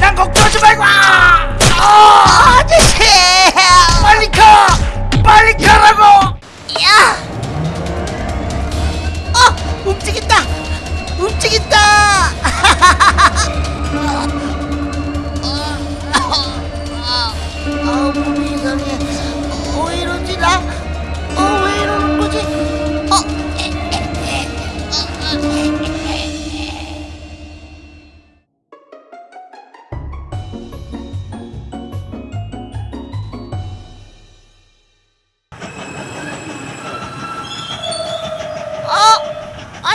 난 걱정하지 말고 어, 아저씨 빨리 가 빨리 가라고 야! 어! 움직인다! 움직인다! 아, 몸이 이상해.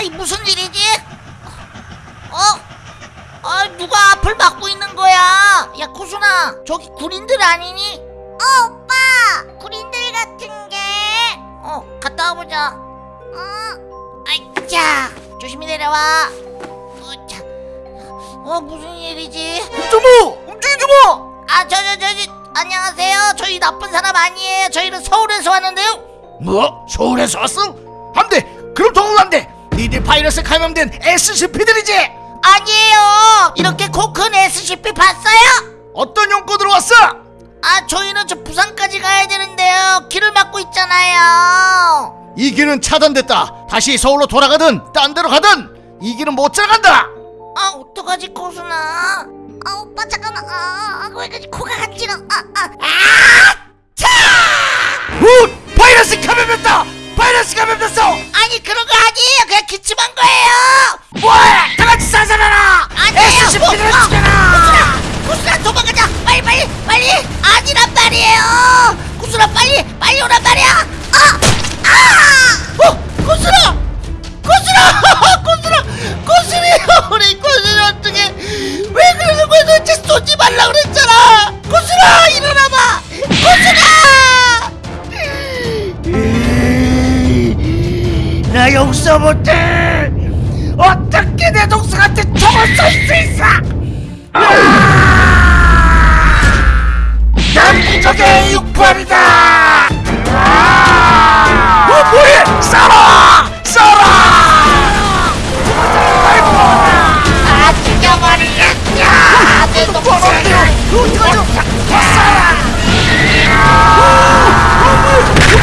이 무슨 일이지? 어? 아 누가 앞을 막고 있는 거야? 야 코순아 저기 군인들 아니니? 어 오빠 군인들 같은 게. 어 갔다 와보자. 어. 아이 자 조심히 내려와. 어자. 어 무슨 일이지? 주모 움직이지 마 아저 저저저 안녕하세요. 저희 나쁜 사람 아니에요. 저희는 서울에서 왔는데요. 뭐? 서울에서 왔어? 안돼 그럼 더욱 안돼 니들 바이러스 감염된 SCP들이지 아니에요. 이렇게 코큰 SCP 봤어요? 어떤 용건으로 왔어? 아 저희는 저 부산까지 가야 되는데요 길을 막고 있잖아요 이 길은 차단됐다 다시 서울로 돌아가든 딴 데로 가든 이 길은 못 지나간다 아 어떡하지 코순아 아 오빠 잠깐만 아왜 그러지 코가 간지러 아 아 아, 차! 우! 바이러스 감염됐다 바이러스 감염 남부적의 육발이다 어 뭐해 쏴라 쏴라 아 죽여버리겠냐 내 동생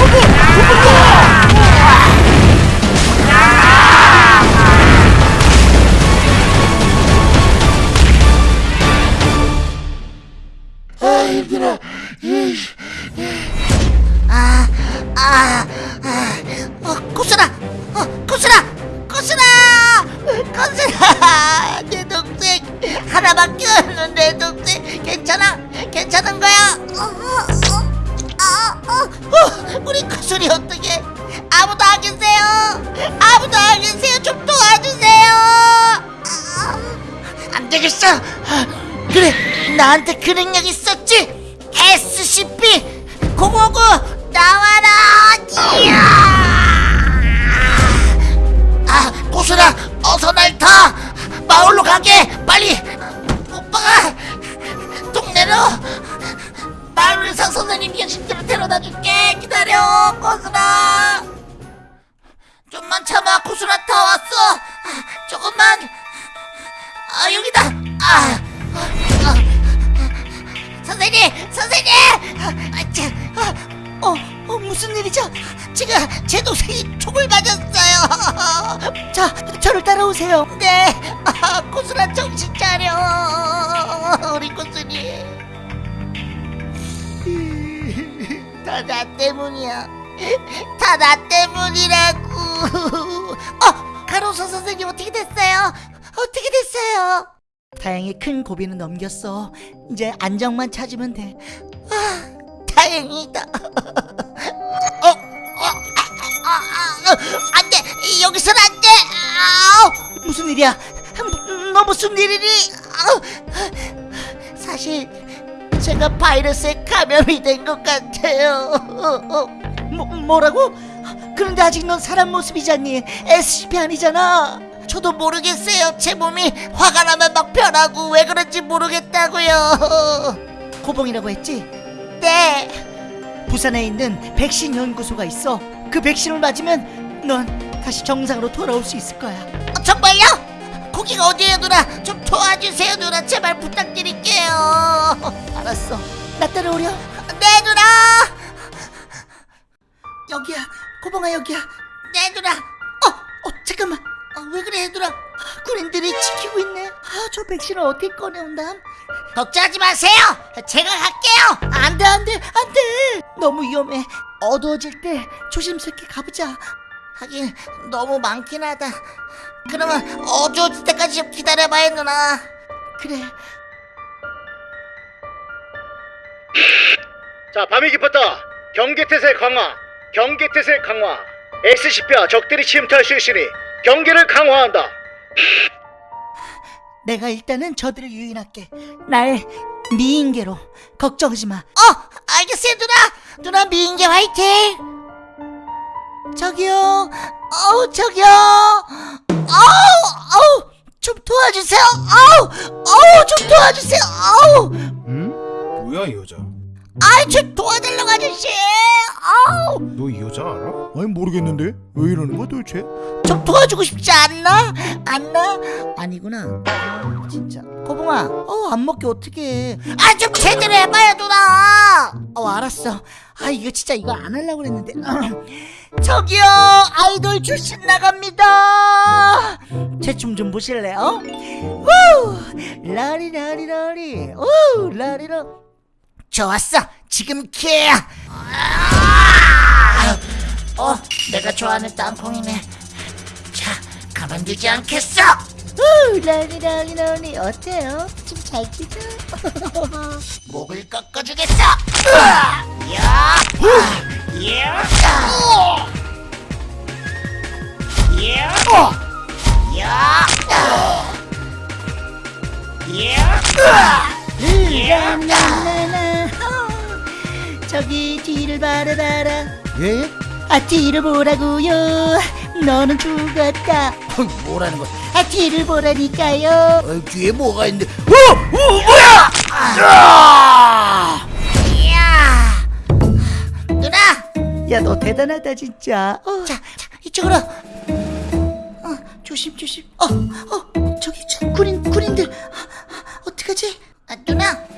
아, 코스리 어떻게? 아무도 안 계세요? 아무도 안 계세요? 좀 도와주세요. 아, 안 되겠어. 그래, 나한테 그 능력 있었지? SCP 059 나와라! 아, 고수라, 어서 날 타! 마을로 가게! 빨리! 오빠가 동네로 의사 선생님 계신 대로 데려다 줄게! 기다려, 고수라! 좀만 참아, 고수라 다 왔어! 아, 조금만! 아, 여기다! 아, 아, 선생님! 선생님! 아, 자, 아, 어, 어, 무슨 일이죠? 제가 제 동생이 총을 맞았어요. 자, 저를 따라오세요. 네, 아, 고수라 정신 차려. 때문이야. 다 나 때문이라고. 어, 가로수 선생님 어떻게 됐어요? 어떻게 됐어요? 다행히 큰 고비는 넘겼어. 이제 안정만 찾으면 돼. 아, 다행이다. 어, 어, 아, 아, 아, 아, 안 돼. 여기선 안 돼. 무슨 일이야? 음, 너 무슨 일이니? 사실 제가 바이러스에 감염이 된 것 같아요. 뭐, 뭐라고? 그런데 아직 넌 사람 모습이잖니. SCP 아니잖아. 저도 모르겠어요. 제 몸이 화가 나면 막 변하고 왜 그런지 모르겠다고요. 고봉이라고 했지? 네. 부산에 있는 백신 연구소가 있어. 그 백신을 맞으면 넌 다시 정상으로 돌아올 수 있을 거야. 정말요? 거기가 어디예요 누나 좀 도와주세요 누나 제발 부탁드릴게요 알았어. 나 따라오려 네 누나. 여기야. 고봉아 여기야. 네 누나. 어, 어 잠깐만. 어, 왜 그래 얘들아? 군인들이 지키고 있네. 아, 저 백신을 어떻게 꺼내온담? 걱정하지 마세요. 제가 갈게요. 안돼 안돼 안돼. 너무 위험해. 어두워질 때 조심스럽게 가보자. 하긴 너무 많긴 하다. 그러면 어두워질 때까지 좀 기다려봐요 누나. 그래 자, 밤이 깊었다. 경계태세 강화. 경계태세 강화. SCP와 적들이 침투할 수 있으니 경계를 강화한다. 내가 일단은 저들을 유인할게 날 미인계로 걱정하지 마 어! 알겠어요 누나 누나 미인계 화이팅 저기요 어우 저기요 어우 어우 좀 도와주세요 어우 어우 좀 도와주세요 어우 응? 뭐야 이 여자? 아이 좀 도와달라고 아저씨! 어우! 너 이 여자 알아? 아니 모르겠는데. 왜 이러는 거야 도대체? 좀 도와주고 싶지 않나? 않나? 아니구나. 아, 진짜. 거봉아 어안 먹게 어떡해. 아좀 제대로 해봐요 누나! 어 알았어. 아 이거 진짜 이거 안 하려고 그랬는데. 저기요 아이돌 출신 나갑니다. 제 춤 좀 보실래요? 우! 라리라리라리. 우 라리라 좋았어 지금 기회야 아! 어, 내가 좋아하는 땅콩이네. 자, 가만두지 않겠어. 우, 라니 라니 어때요? 좀잘 치죠? 목을 꺾어주겠어. 으아! 야, 야, 야, 야, 야, 나나나. 저기 뒤를 바라봐라. 예? 아 뒤를 보라고요 너는 죽었다 뭐라는 거야? 아 뒤를 보라니까요 어, 뒤에 뭐가 있는데? 어, 어 뭐야? 아! 이야 누나 야 너 대단하다 진짜 어, 자, 자 이쪽으로 어, 조심 조심 어, 어 저기 저 군인 군인들 아, 어떡하지 아, 누나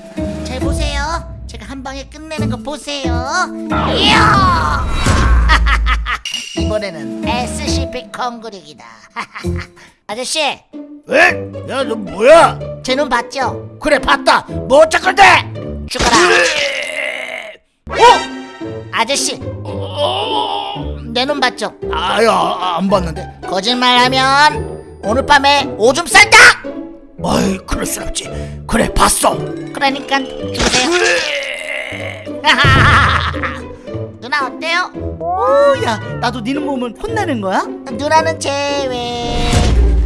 방에 끝내는 거 보세요 이야 이번에는 SCP 건그리기다 아저씨 에? 야너 뭐야? 제 눈 봤죠? 그래 봤다. 뭐 어쩔 건데? 죽어라 어? 아저씨 내눈 봤죠? 아야 안 봤는데. 거짓말하면 오늘 밤에 오줌 쌀다 아이 그럴 순 없지. 그래 봤어. 그러니까 주세요 누나 어때요? 오야 나도 니는 보면 혼나는 거야? 누나는 제외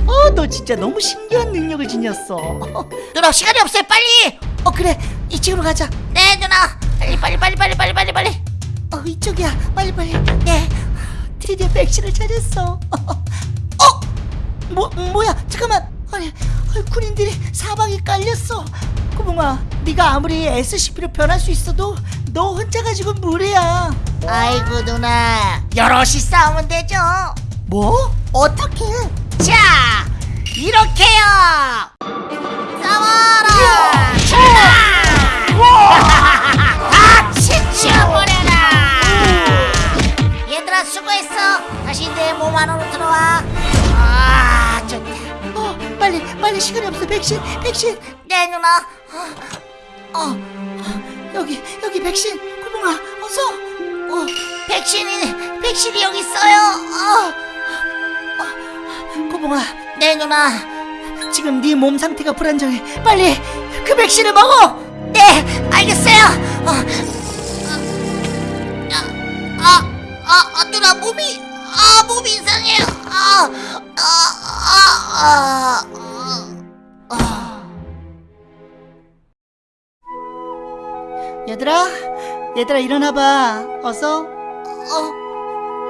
어 너 진짜 너무 신기한 능력을 지녔어. 누나 시간이 없어요. 빨리! 어 그래. 이쪽으로 가자. 네 누나. 빨리 빨리 빨리 빨리 빨리 빨리 빨리. 어 이쪽이야. 빨리 빨리. 네. 드디어 백신을 찾았어. 어? 뭐, 뭐야? 잠깐만. 아니, 군인들이 사방에 깔렸어 꼬봉아 네가 아무리 SCP로 변할 수 있어도 너 혼자 가지고 무리야? 아이고 누나. 여럿이 싸우면 되죠. 뭐? 어떻게? 자 이렇게요. 싸워라. 다 치치어버려라. 얘들아 수고했어. 다시 내 몸 안으로 들어와. 아 좋다. 어 빨리 빨리 시간이 없어 백신 백신 네 누나 어, 어 여기 여기 백신 꼬봉아 어서 어, 백신이 백신이 여기 있어요 어, 꼬봉아 네 누나 지금 네 몸 상태가 불안정해 빨리 그 백신을 먹어 네, 알겠어요. 어, 아, 아, 아, 아, 누나 몸이, 아, 몸이 이상해요. 아, 아, 아, 아, 아. 얘들아 얘들아 일어나봐 어서 어,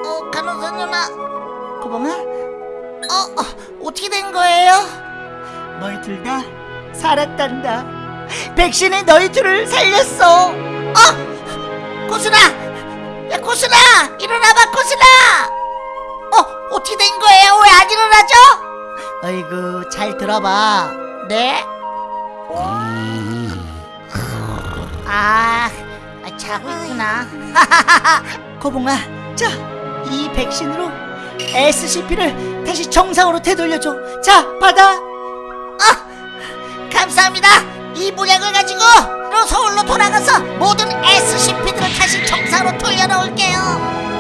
어, 간호사 누나, 꼬봉아 어, 어, 어떻게 된 거예요? 너희 둘 다 살았단다 백신이 너희 둘을 살렸어 어, 고순아, 야, 고순아, 일어나봐, 고순아. 어, 어떻게 된 거예요? 왜 안 일어나죠? 어이구 잘 들어봐. 네? 아 자고 있구나. 거봉아 자 이 백신으로 SCP를 다시 정상으로 되돌려줘. 자 받아. 어, 감사합니다. 이 물약을 가지고 서울로 돌아가서 모든 SCP들을 다시 정상으로 돌려놓을게요.